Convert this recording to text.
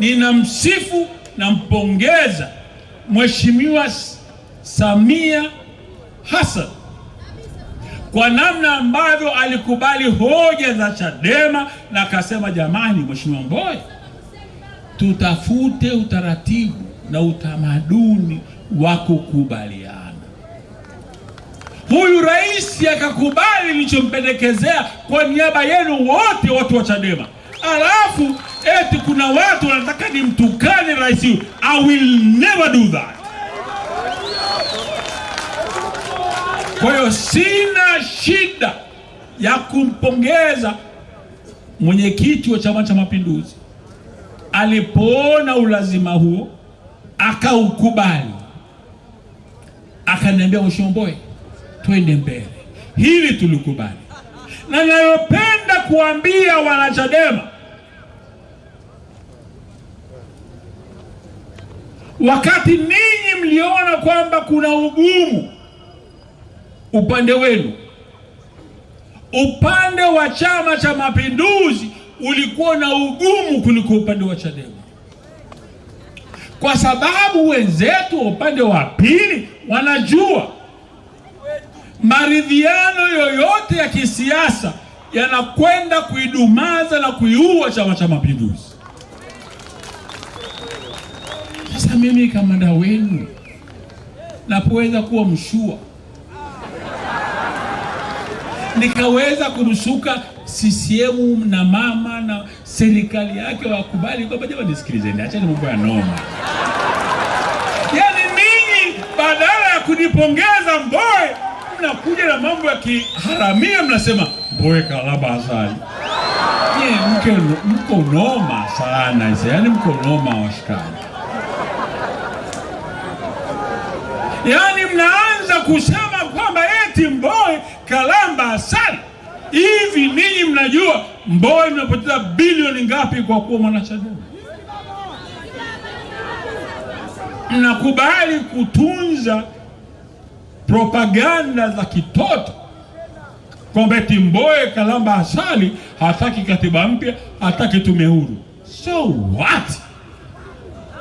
Ninamsifu na mpongeza Mheshimiwa Samia Hassan kwa namna ambavyo alikubali hoja za Chadema na akasema, jamani, Mheshimiwa Mbowe, tutafute utaratibu na utamaduni wa kukubaliana. Huyu rais akakubali nilichompendekezea kwa niaba yenu wote, watu wa Chadema, alafu eti kuna watu wanataka nimtukane rais. I will never do that. Kwa hiyo sina shida ya kumpongeza mwenyekiti wa Chama cha Mapinduzi alipoona ulazima huo akaukubali, akaniambia Mheshimiwa Mbowe, twende mbele, hili tulikubali. Na nayopenda kuambia wanachadema, wakati ninyi mliona kwamba kuna ugumu upande wenu, upande wa Chama cha Mapinduzi ulikuwa na ugumu kuliko upande wa Chadema, kwa sababu wenzetu wa upande wa pili wanajua maridhiano yoyote ya kisiasa yanakwenda kuidumaza na kuiua Chama cha Mapinduzi. Mimi kamanda wenu napoweza kuwa mshua nikaweza kurusuka CCM na mama na serikali yake wakubali kwamba jamani, nisikilizeni, achani mambo ya noma. Yaani ninyi badala ya kunipongeza Mbowe mnakuja na mambo ya kiharamia, mnasema Mbowe kalaba asali. Nye, mke mko noma sana yaani mko noma washikaji, yaani mnaanza kusema kwamba eti Mbowe kalamba asali. Hivi ninyi mnajua Mbowe mnapoteza bilioni ngapi kwa kuwa mwanachadema? Mnakubali kutunza propaganda za kitoto kwamba eti Mbowe kalamba asali, hataki katiba mpya, hataki tume huru. So what?